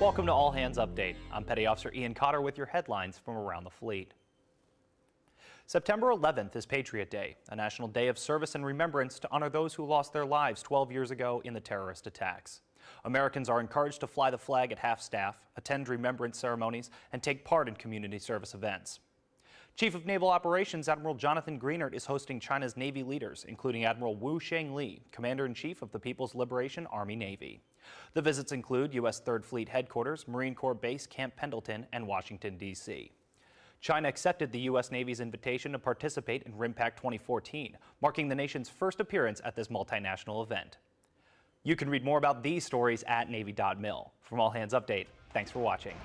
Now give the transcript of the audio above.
Welcome to All Hands Update. I'm Petty Officer Ian Cotter with your headlines from around the fleet. September 11th is Patriot Day, a national day of service and remembrance to honor those who lost their lives 12 years ago in the terrorist attacks. Americans are encouraged to fly the flag at half-staff, attend remembrance ceremonies, and take part in community service events. Chief of Naval Operations Admiral Jonathan Greenert is hosting China's Navy leaders, including Admiral Wu Sheng-li, Commander-in-Chief of the People's Liberation Army Navy. The visits include U.S. 3rd Fleet Headquarters, Marine Corps Base Camp Pendleton, and Washington, D.C. China accepted the U.S. Navy's invitation to participate in RIMPAC 2014, marking the nation's first appearance at this multinational event. You can read more about these stories at Navy.mil. From All Hands Update, thanks for watching.